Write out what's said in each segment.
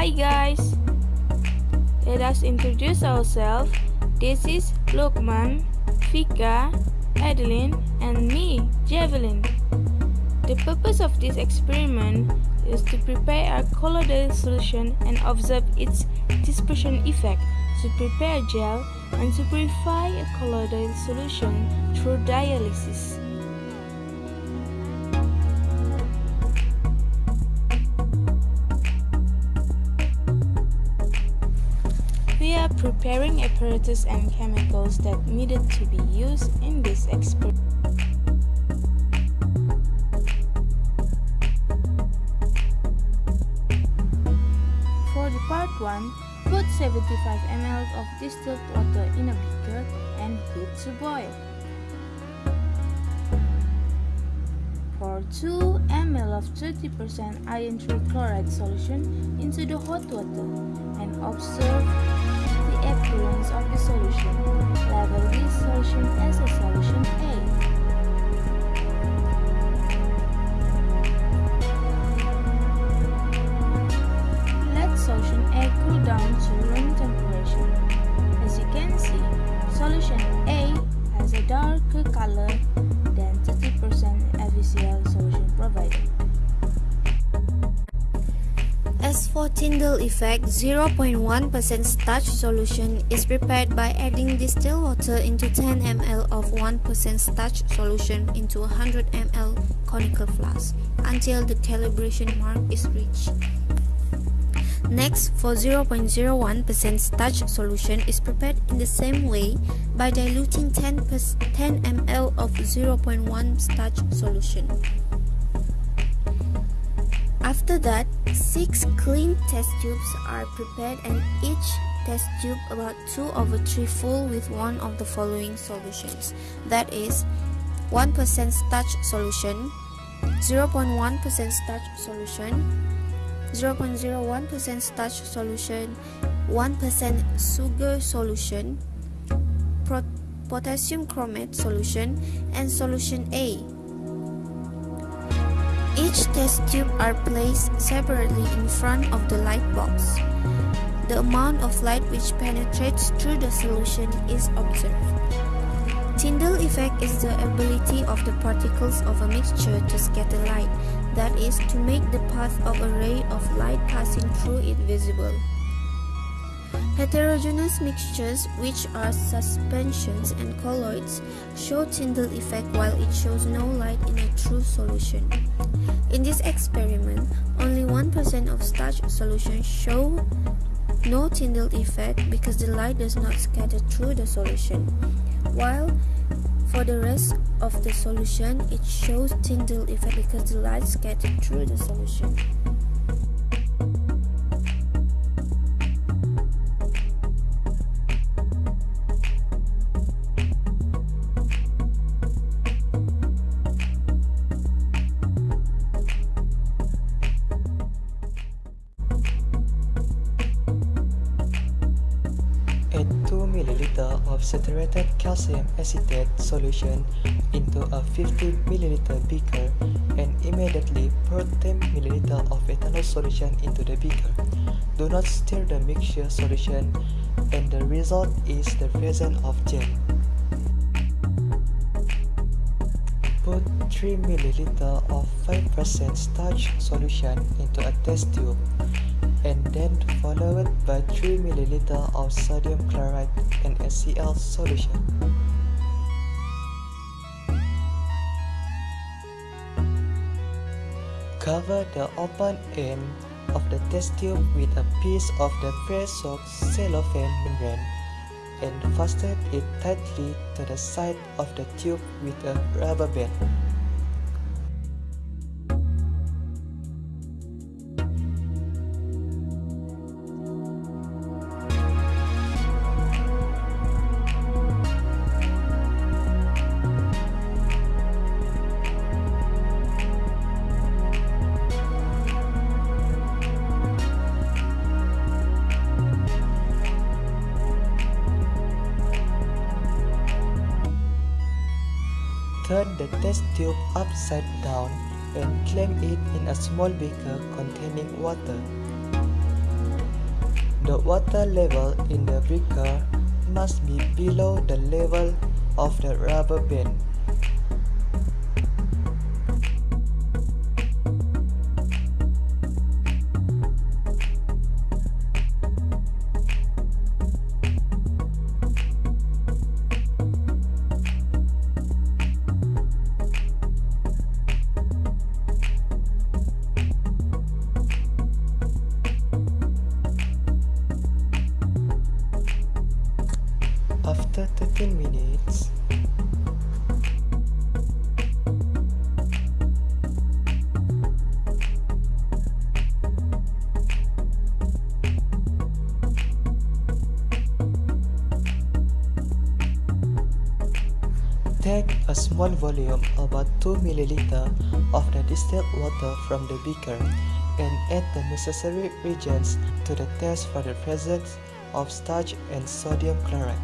Hi guys! Let us introduce ourselves. This is Lukman, Fika, Adeline, and me, Javelin. The purpose of this experiment is to prepare a colloidal solution and observe its dispersion effect to prepare gel and to purify a colloidal solution through dialysis. Preparing apparatus and chemicals that needed to be used in this experiment. For the part 1, put 75 ml of distilled water in a beaker and heat to boil. Pour 2 ml of 30% iron trichloride solution into the hot water and observe appearance of the solution. Label this solution as a solution A. Let solution A cool down to room temperature. As you can see, solution A has a darker color effect, 0.1% starch solution is prepared by adding distilled water into 10 ml of 1% starch solution into 100 ml conical flask until the calibration mark is reached. Next, for 0.01% starch solution is prepared in the same way by diluting 10, 10 ml of 0.1 starch solution. After that, 6 clean test tubes are prepared and each test tube about 2 over 3 full with one of the following solutions. That is 1% starch solution, 0.1% starch solution, 0.01% starch solution, 1% sugar solution, potassium chromate solution, and solution A. Each test tube are placed separately in front of the light box. The amount of light which penetrates through the solution is observed. Tyndall effect is the ability of the particles of a mixture to scatter light, that is, to make the path of a ray of light passing through it visible. Heterogeneous mixtures, which are suspensions and colloids, show Tyndall effect while it shows no light in a true solution. In this experiment, only 1% of starch solution show no Tyndall effect because the light does not scatter through the solution while for the rest of the solution it shows Tyndall effect because the light scattered through the solution. Saturated calcium acetate solution into a 50 ml beaker and immediately pour 10 ml of ethanol solution into the beaker. Do not stir the mixture solution and the result is the presence of gel. Put 3 ml of 5% starch solution into a test tube and then followed by 3 ml of sodium chloride and HCl solution. Cover the open end of the test tube with a piece of the pre-soaked cellophane membrane and fasten it tightly to the side of the tube with a rubber band. The test tube upside down and clamp it in a small beaker containing water. The water level in the beaker must be below the level of the rubber band. Take a small volume about 2 ml of the distilled water from the beaker and add the necessary reagents to the test for the presence of starch and sodium chloride.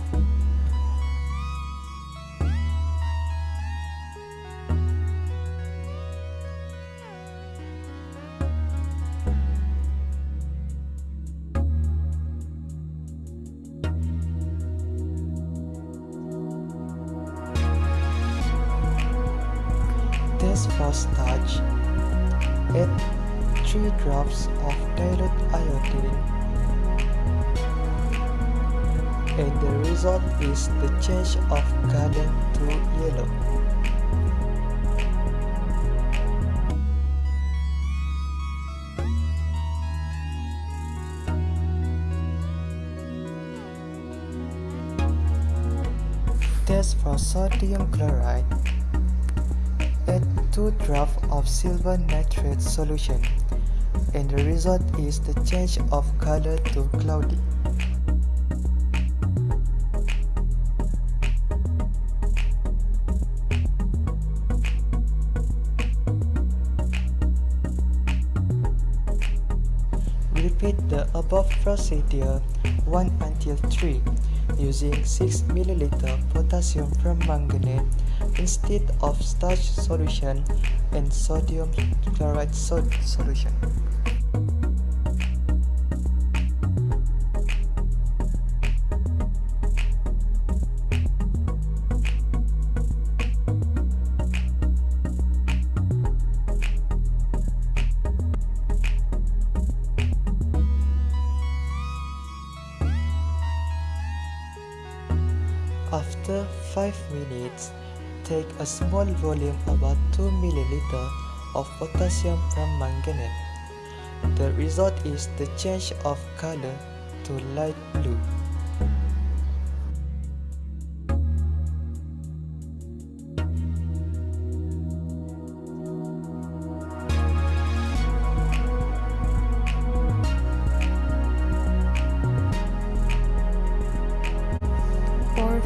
Test for starch. Add 3 drops of dilute iodine and the result is the change of color to yellow. Test for sodium chloride. Add 2 drops of silver nitrate solution and the result is the change of color to cloudy. Repeat the above procedure 1 until 3 using 6 ml potassium permanganate instead of starch solution and sodium chloride sol solution. 5 minutes, take a small volume about 2 ml of potassium from permanganate. The result is the change of color to light blue.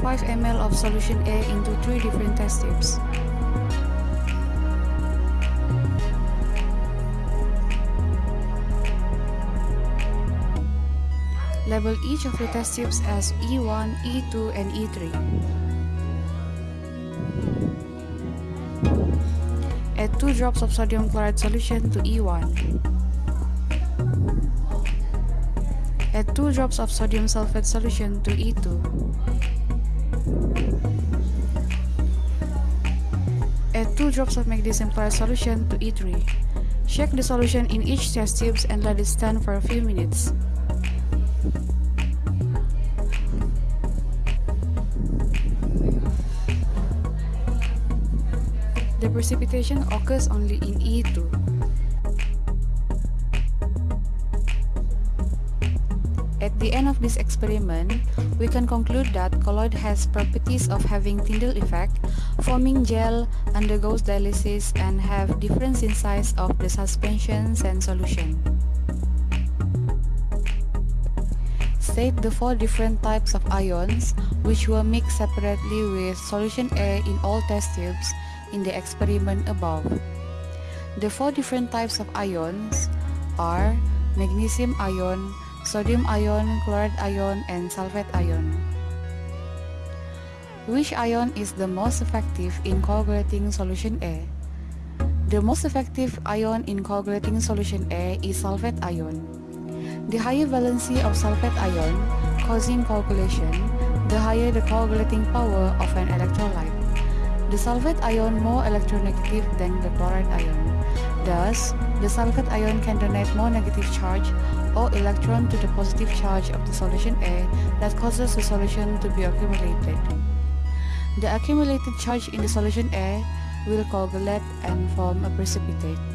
5 ml of solution A into 3 different test tubes. Label each of the test tubes as E1, E2, and E3. Add 2 drops of sodium chloride solution to E1. Add 2 drops of sodium sulfate solution to E2. 2 drops of magnesium chloride solution to E3. Shake the solution in each test tubes and let it stand for a few minutes. The precipitation occurs only in E2. The end of this experiment, we can conclude that colloid has properties of having Tyndall effect, forming gel, undergoes dialysis, and have difference in size of the suspensions and solution. State the four different types of ions, which were mixed separately with solution A in all test tubes in the experiment above. The four different types of ions are magnesium ion, sodium ion, chloride ion, and sulfate ion. Which ion is the most effective in coagulating solution A? The most effective ion in coagulating solution A is sulfate ion. The higher valency of sulfate ion causing coagulation, the higher the coagulating power of an electrolyte. The sulfate ion more electronegative than the chloride ion. Thus, the sulfate ion can donate more negative charge or electron to the positive charge of the solution A that causes the solution to be accumulated. The accumulated charge in the solution A will coagulate and form a precipitate.